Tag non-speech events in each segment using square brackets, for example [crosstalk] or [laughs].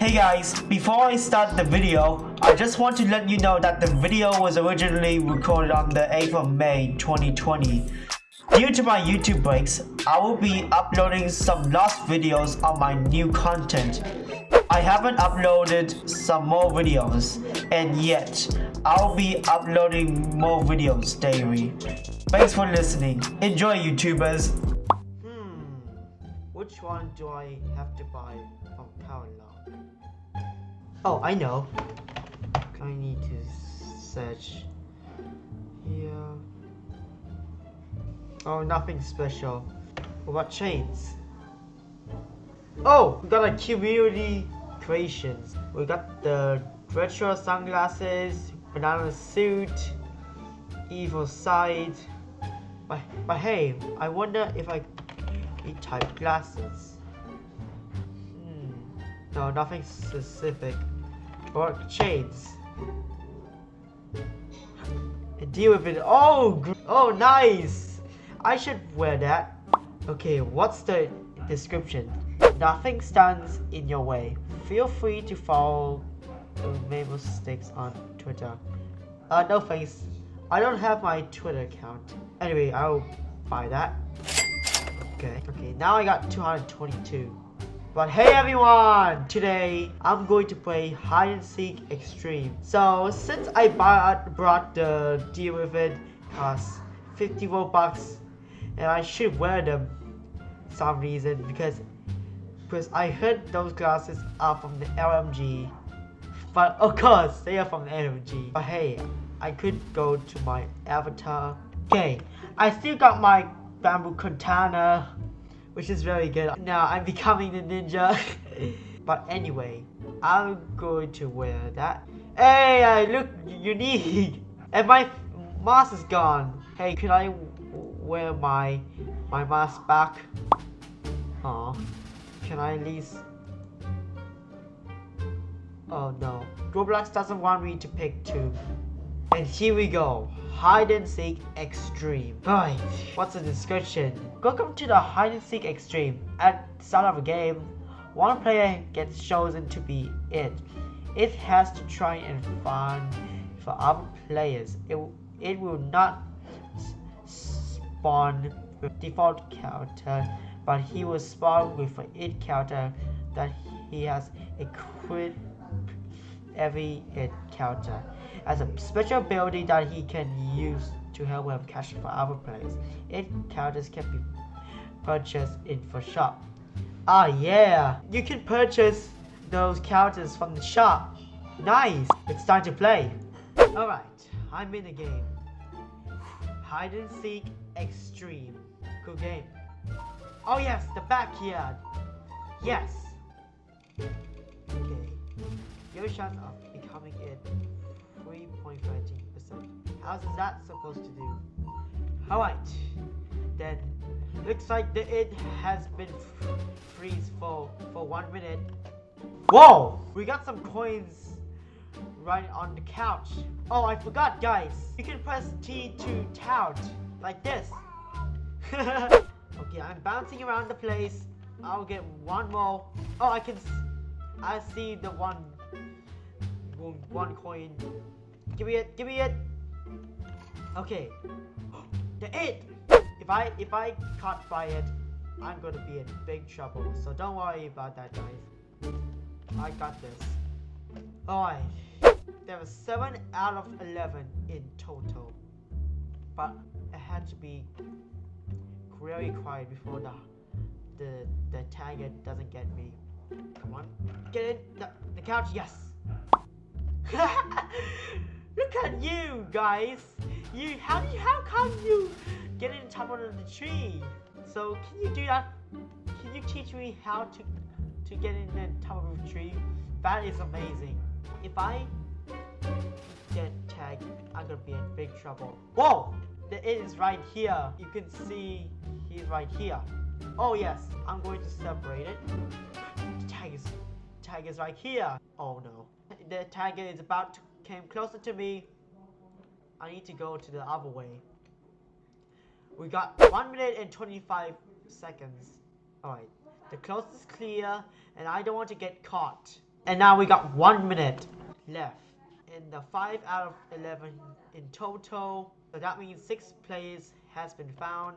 Hey guys, before I start the video, I just want to let you know that the video was originally recorded on the 8th of May 2020. Due to my YouTube breaks, I will be uploading some lost videos on my new content. I haven't uploaded some more videos, and yet, I'll be uploading more videos daily. Thanks for listening. Enjoy YouTubers! Hmm, which one do I have to buy from? Oh, I know. I need to search here. Oh, nothing special. What about chains? Oh, we got a community creations. We got the retro sunglasses, banana suit, evil side. But, but hey, I wonder if I need type glasses. Hmm. No, nothing specific. Or chains. Deal with it. Oh, oh, nice. I should wear that. Okay, what's the description? Nothing stands in your way. Feel free to follow Mabel Sticks on Twitter. Uh, no thanks. I don't have my Twitter account. Anyway, I'll buy that. Okay, okay, now I got 222. But hey everyone! Today, I'm going to play Hide and Seek Extreme. So, since I bought, brought the deal with it, cost 50 Robux, and I should wear them some reason because because I heard those glasses are from the LMG but of course they are from the LMG but hey I could go to my avatar okay I still got my bamboo katana which is very good. Now I'm [laughs] becoming the ninja. [laughs] But anyway I'm going to wear that. Hey I look unique. [laughs] And my mask is gone. Hey can I wear my my mask back. Oh, can I at least? Oh no, Roblox doesn't want me to pick two. And here we go, hide and seek extreme. Right, what's the description? Welcome to the hide and seek extreme. At the start of a game, one player gets chosen to be it. It has to try and find for other players. It, it will not spawn default character, but he will spawn with an it character that he has equipped every character as a special ability that he can use to help him catch for other players. It characters can be purchased in the shop. Ah yeah, you can purchase those characters from the shop. Nice, it's time to play. Alright, I'm in the game. Hide and seek extreme. Cool game. Oh yes, the backyard. Yes. Okay. Your chance of becoming it 3.13%. How's that supposed to do? Alright. Then looks like the it has been freeze for for one minute. Whoa! We got some coins right on the couch. Oh, I forgot, guys. You can press T to tout, like this. [laughs] okay, I'm bouncing around the place. I'll get one more. Oh, I can... I see the one... One coin. Give me it, give me it. Okay. [gasps] The it! If I, if I caught by it, I'm gonna be in big trouble. So don't worry about that, guys. I got this. Alright. There was 7 out of 11 in total. But it had to be really quiet before the the, the target doesn't get me. Come on. Get in. The, the couch, yes. [laughs] Look at you guys. You how you how come you get in the top of the tree? So can you do that? Can you teach me how to to get in the top of the tree? That is amazing. If I get tagged, I'm gonna be in big trouble. Whoa! The it is right here. You can see he's right here. Oh yes, I'm going to separate it. The tag is, tag is right here. Oh no. The tag is about to came closer to me. I need to go to the other way. We got 1 minute and 25 seconds. Alright. The coast is clear and I don't want to get caught. And now we got one minute left in the 5 out of 11 in total. So that means 6 players has been found.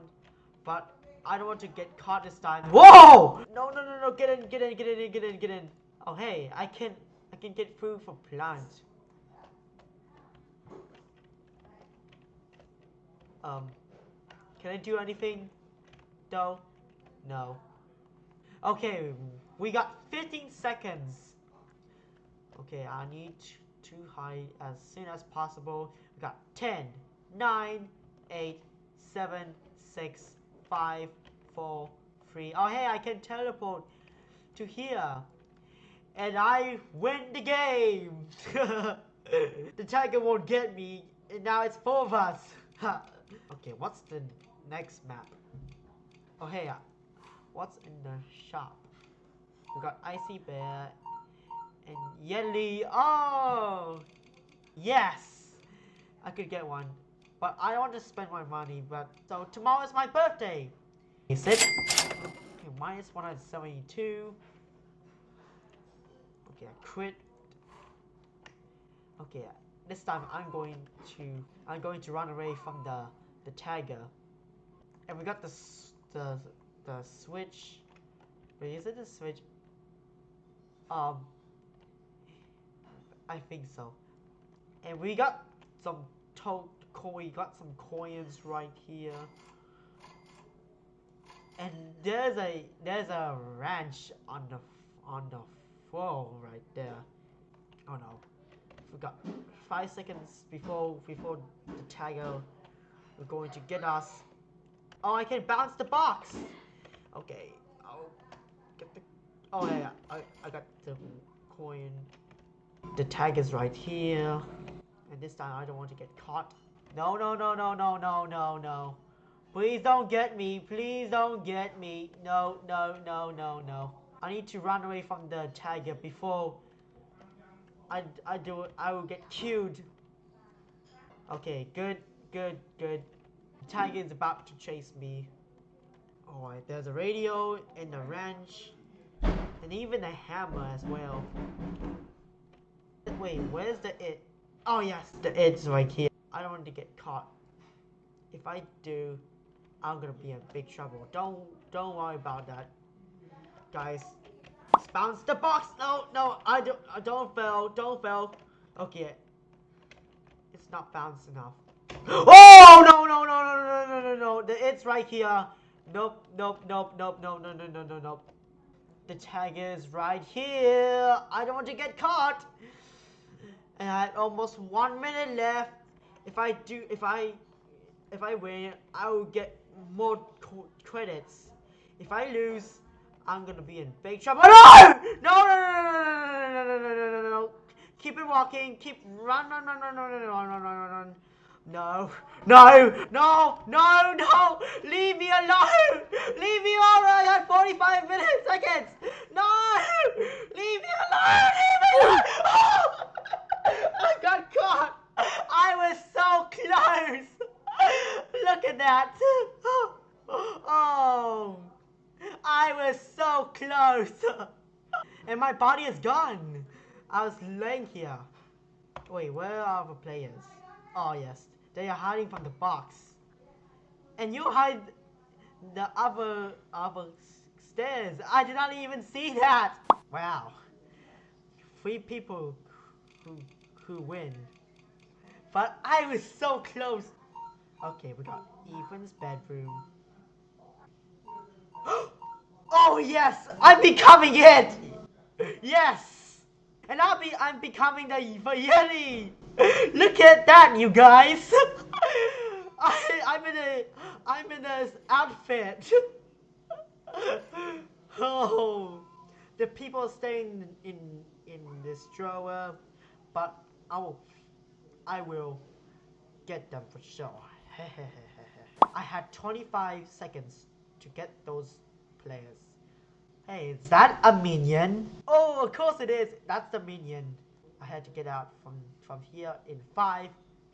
But I don't want to get caught this time. Whoa! No, no, no, no, get in, get in, get in, get in, get in. Oh, hey, I can, I can get food for plants. Um, can I do anything? Though? No. Okay, we got 15 seconds. Okay, I need to hide as soon as possible. We got 10, 9, 8, 7, 6, 5, 4, 3. Oh, hey, I can teleport to here. And I win the game. [laughs] the tiger won't get me. And now it's four of us. [laughs] okay, what's the next map? Oh, hey, uh, what's in the shop? We got Icy Bear and Yelly. Oh, yes, I could get one, but I don't want to spend my money. But so tomorrow is my birthday. Is it? Okay, minus 172. Okay, I quit. Okay, this time I'm going to I'm going to run away from the the tiger. And we got the the the switch. Wait, is it the switch? Um, I think so. And we got some toad coin. Got some coins right here. And there's a there's a ranch on the on the floor right there. Oh no, we got five seconds before before the tagger we're going to get us. Oh, I can bounce the box. Okay, I'll get the. Oh yeah, I I got the coin. The tag is right here, and this time I don't want to get caught. No, no, no, no, no, no, no, no. Please don't get me. Please don't get me. No, no, no, no, no. I need to run away from the tiger before I, I do I will get killed. Okay, good, good, good. The tiger is about to chase me. Alright, there's a radio and a wrench. And even a hammer as well. Wait, where's the it? Oh yes, the it's right here. I don't want to get caught. If I do, I'm gonna be in big trouble. Don't don't worry about that guys. Just bounce the box. No, no, I don't, I don't fail, don't fail. Okay, it's not bounced enough. Oh no, no, no, no, no, no, no, no. It's right here. Nope, nope, nope, nope, no, no, no, no, no, no. The tag is right here. I don't want to get caught. And I have almost one minute left. If I do, if I, if I win, I will get more credits. If I lose, I'm gonna be in big trouble. No! No! No! No! No! No! No! No! No! No! No! Keep it walking. Keep run! Run! Run! Run! Run! Run! Run! Run! Run! Run! No, no, no, no, no! Leave me alone! Leave me alone! I got 45 minutes, seconds! No! Leave me alone! Leave me alone! Oh! I got caught! I was so close! Look at that! Oh! I was so close! [laughs] And my body is gone! I was laying here. Wait, where are the players? Oh yes, they are hiding from the box. And you hide the other other stairs. I did not even see that. Wow. Three people who who win. But I was so close. Okay, we got Ethan's bedroom. Oh yes, I'm becoming it. Yes, and I'll be I'm becoming the Yeti. Look at that, you guys! [laughs] I, I'm in a, I'm in this outfit. [laughs] oh, the people staying in in this drawer, but I will, I will get them for sure. [laughs] I had 25 seconds to get those players. Hey, is that a minion? Oh, of course it is. That's the minion. I had to get out from, from here in five,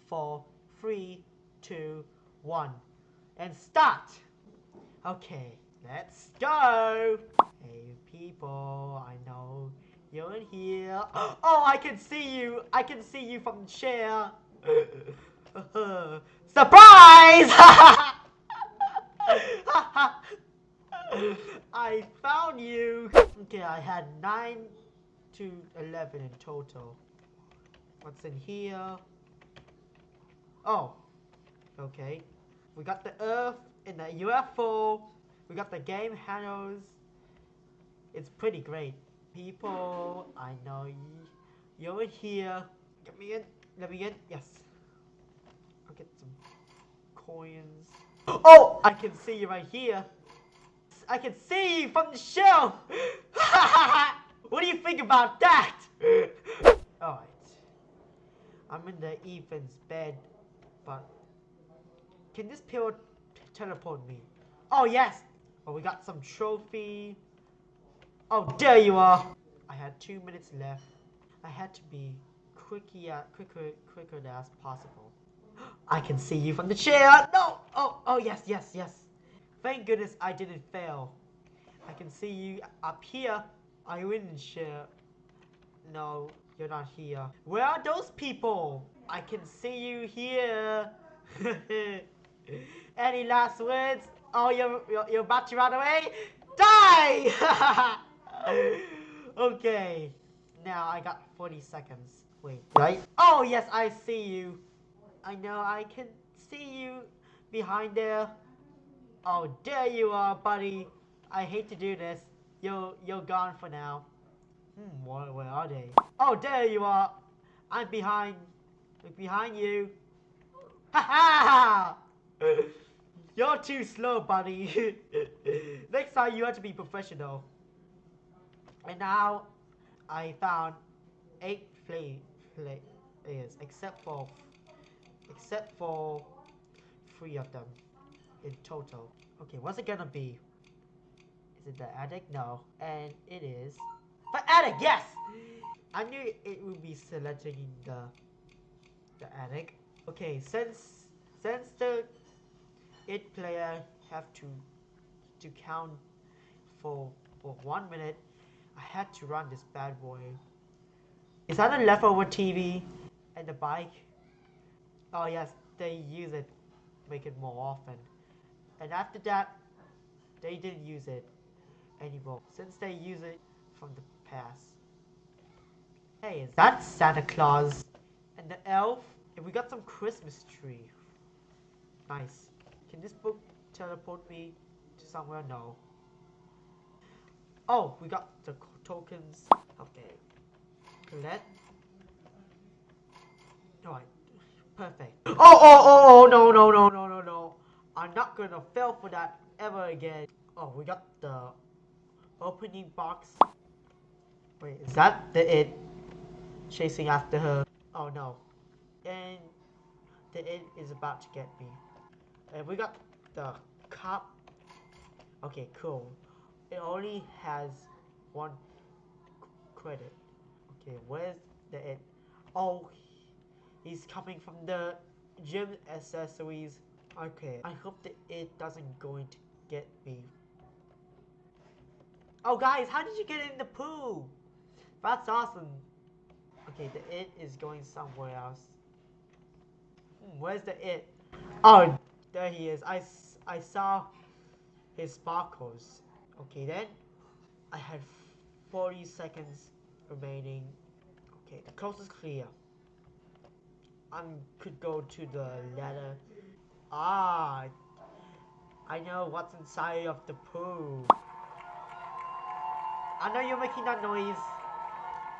four, three, two, one. And start! Okay, let's go! Hey people, I know You're in here. [gasps] Oh, I can see you. I can see you from the chair. [laughs] Surprise! [laughs] I found you. Okay, I had 9 to 11 in total. What's in here? Oh, okay. We got the Earth in the UFO. We got the game handles. It's pretty great. People, I know you. You're in here. Get me in. Let me in. Yes. I'll get some coins. Oh, I can see you right here. I can see you from the shelf. [laughs] what do you think about that? Alright. I'm in the Ethan's bed, but can this pill teleport me? Oh yes! Oh, we got some trophy. Oh, there you are! I had two minutes left. I had to be uh, quicker, quicker, quicker as possible. [gasps] I can see you from the chair. No! Oh, oh yes, yes, yes. Thank goodness I didn't fail. I can see you up here. Are you in the chair? No, you're not here. Where are those people? I can see you here. [laughs] Any last words? Oh, you're, you're, you're about to run away? Die! [laughs] okay. Now I got 40 seconds. Wait, right? Oh, yes, I see you. I know I can see you behind there. Oh, there you are, buddy. I hate to do this. You're, you're gone for now. Hmm, where, where are they? Oh, there you are. I'm behind. Behind you. Ha ha! You're too slow, buddy. [laughs] Next time you have to be professional. And now I found eight play players, except for except for three of them in total. Okay, what's it gonna be? Is it the attic? No. And it is the attic, yes! I knew it would be selecting the the attic. Okay, since since the it player have to to count for for one minute, I had to run this bad boy. Is that a leftover TV and the bike? Oh yes, they use it, make it more often. And after that, they didn't use it anymore since they use it from the past. Hey, is that Santa Claus? And the elf? And we got some Christmas tree. Nice. Can this book teleport me to somewhere? No. Oh, we got the tokens. Okay. Collect. Alright. Perfect. Oh, oh, oh, oh, no, no, no, no. I'm not gonna fail for that ever again. Oh, we got the opening box. Wait, is that the it chasing after her? Oh no. And the it is about to get me. And we got the cop. Okay, cool. It only has one credit. Okay, where's the it? Oh, he's coming from the gym accessories. Okay, I hope that it doesn't going to get me. Oh guys, how did you get in the pool? That's awesome. Okay, the it is going somewhere else. Hmm, where's the it? Oh, there he is. I, I saw his sparkles. Okay, then I had 40 seconds remaining. Okay, the coast is clear. I could go to the ladder. Ah, I know what's inside of the pool. I know you're making that noise.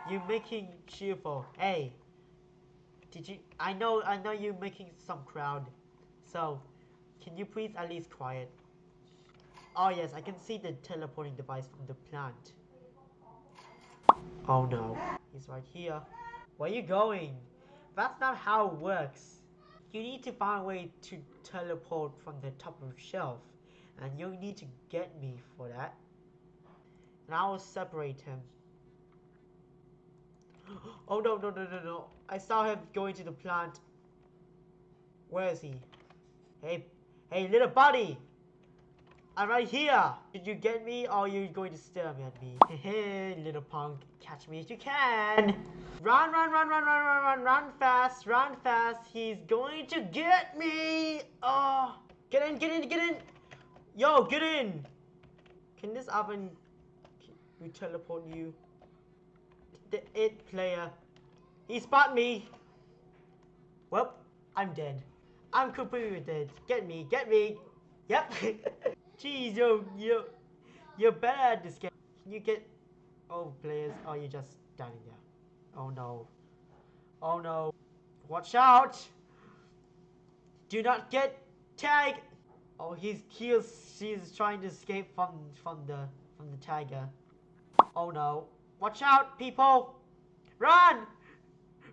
You're making cheerful. Hey, did you? I know, I know you're making some crowd. So, can you please at least quiet? Oh yes, I can see the teleporting device from the plant. Oh no, he's right here. Where are you going? That's not how it works. You need to find a way to teleport from the top of the shelf. And you need to get me for that. And I will separate him. [gasps] Oh no, no, no, no, no. I saw him going to the plant. Where is he? Hey, hey, little buddy! I'm right here. Did you get me or are you going to stare at me? [laughs] Hey, little punk. Catch me if you can. Run, run, run, run, run, run, run, run fast, run fast. He's going to get me. Oh, get in, get in, get in. Yo, get in. Can this oven we teleport you? The it player. He spot me. Well, I'm dead. I'm completely dead. Get me, get me. Yep. [laughs] Jeez, yo, yo, you're better at this game. You get oh players? Oh, or you just standing there? Oh no. Oh no. Watch out! Do not get tagged. Oh, he's he's she's trying to escape from from the from the tiger. Oh no. Watch out, people! Run!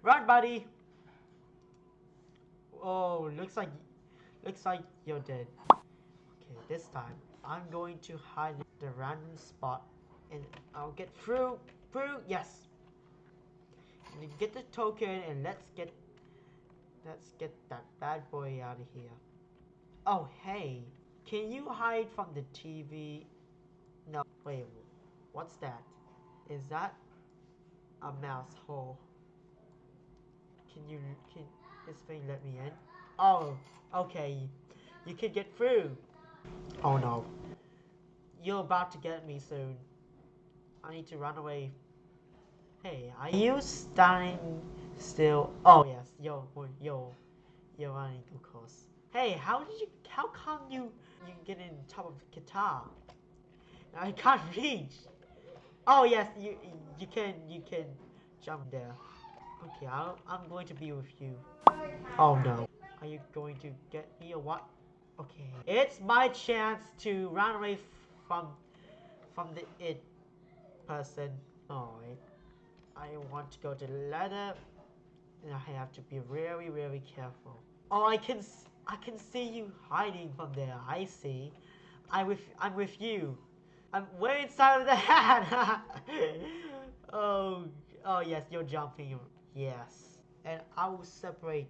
Run, buddy! Oh, looks like looks like you're dead. This time I'm going to hide the random spot and I'll get through through yes. And get the token and let's get let's get that bad boy out of here. Oh hey, can you hide from the TV? No, wait, what's that? Is that a mouse hole? Can you can this thing let me in? Oh, okay. You can get through. Oh no. You're about to get me soon. I need to run away. Hey, are you standing still? Oh yes, yo, yo, yo, running of course. Hey, how did you? How come you you get in top of the guitar? I can't [laughs] reach. Oh yes, you you can you can jump there. Okay, i I'm going to be with you. Oh no. Are you going to get me or what? Okay. It's my chance to run away from from the it person. Alright. I want to go to the ladder. And I have to be very, very careful. Oh, I can I can see you hiding from there. I see. I'm with I'm with you. I'm way inside of the hat. [laughs] oh, oh yes, you're jumping. Yes, and I will separate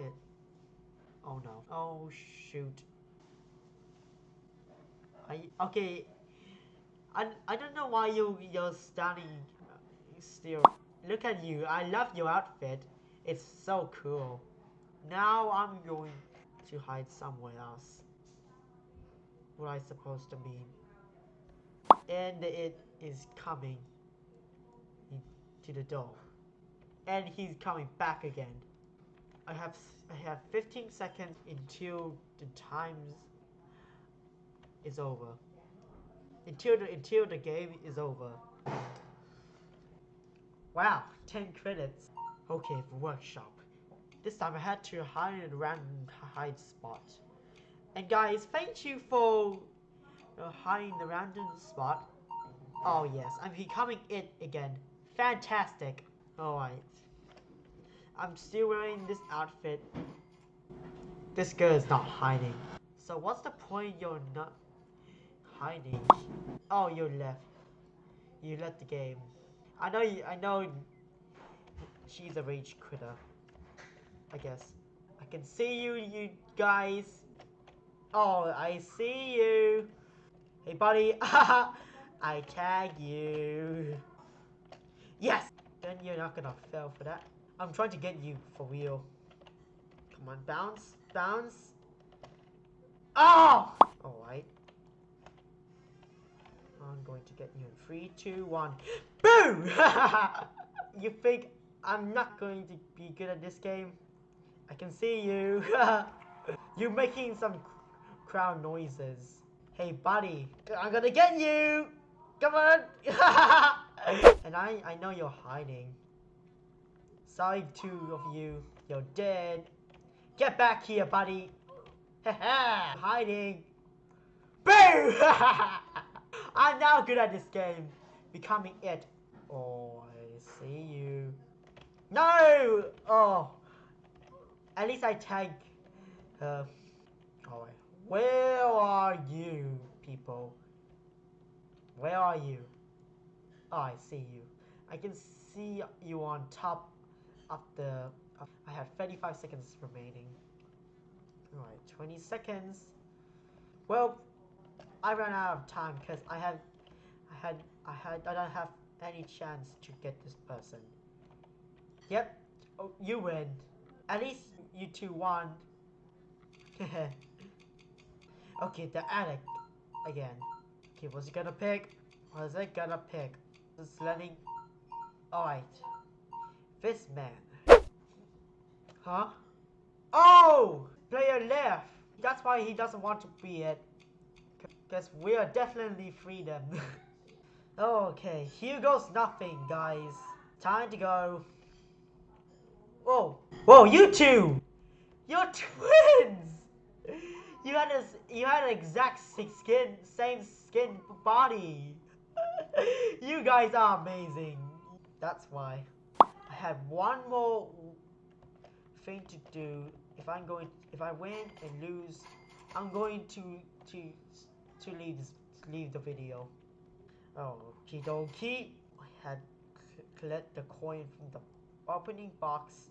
it. Oh no. Oh shoot. I okay. I I don't know why you you're standing still. Look at you. I love your outfit. It's so cool. Now I'm going to hide somewhere else. What I supposed to mean. And it is coming to the door. And he's coming back again. I have I have 15 seconds until the times is over. Until the until the game is over. Wow, 10 credits. Okay, workshop. This time I had to hide in a random hide spot. And guys, thank you for uh, hiding the random spot. Oh yes, I'm becoming it again. Fantastic. Alright. I'm still wearing this outfit. This girl is not hiding. So what's the point you're not hiding? Oh, you left. You left the game. I know you, I know she's a rage critter. I guess. I can see you, you guys. Oh, I see you. Hey, buddy. [laughs] I tag you. Yes! Then you're not gonna fail for that. I'm trying to get you for real. Come on, bounce, bounce. Ah! Oh! Alright. I'm going to get you in three, two, one. Boom! [laughs] you think I'm not going to be good at this game? I can see you. [laughs] You're making some crowd noises. Hey, buddy, I'm gonna get you! Come on! [laughs] and I, I know you're hiding. Sorry, two of you. You're dead. Get back here, buddy. [laughs] hiding. Boom! [laughs] I'm now good at this game. Becoming it. Oh, I see you. No! Oh. At least I tag her. Uh, oh, Alright. Where are you, people? Where are you? Oh, I see you. I can see you on top of the... I have 35 seconds remaining. Alright, 20 seconds. Well, I ran out of time because I had... I had, I had, I don't have any chance to get this person. Yep, oh, you win. At least you two won. [laughs] okay, the attic again. Okay, what's gonna pick? What is it gonna pick? Just letting. Alright. This man. Huh? Oh! Player left! That's why he doesn't want to be it. Because we are definitely freedom. [laughs] okay, here goes nothing, guys. Time to go. Whoa! Whoa, you two! You're [laughs] twins! You had a, you had an exact skin, same skin body. [laughs] you guys are amazing. That's why. Have one more thing to do. If I'm going, if I win and lose, I'm going to to to leave leave the video. Oh, okie dokie. I had collect the coin from the opening box.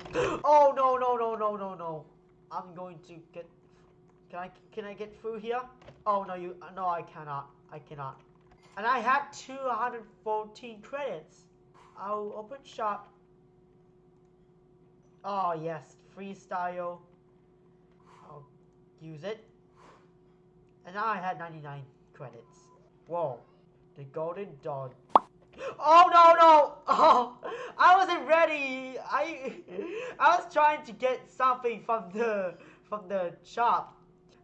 [gasps] oh no no no no no no! I'm going to get. Can I can I get through here? Oh no you no I cannot I cannot. And I had 214 credits. I'll open shop. Oh yes, freestyle. I'll use it. And now I had 99 credits. Whoa, the golden dog. Oh no no! Oh, [laughs] I wasn't ready. I I was trying to get something from the from the shop.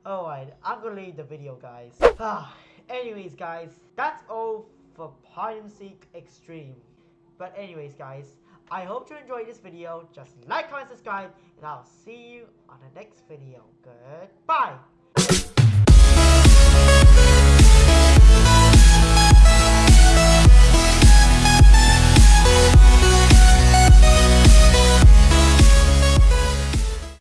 Alright, I'm gonna leave the video, guys. [sighs] anyways, guys, that's all for Hide and Seek Extreme. But anyways, guys, I hope you enjoyed this video. Just like, comment, subscribe, and I'll see you on the next video. Goodbye!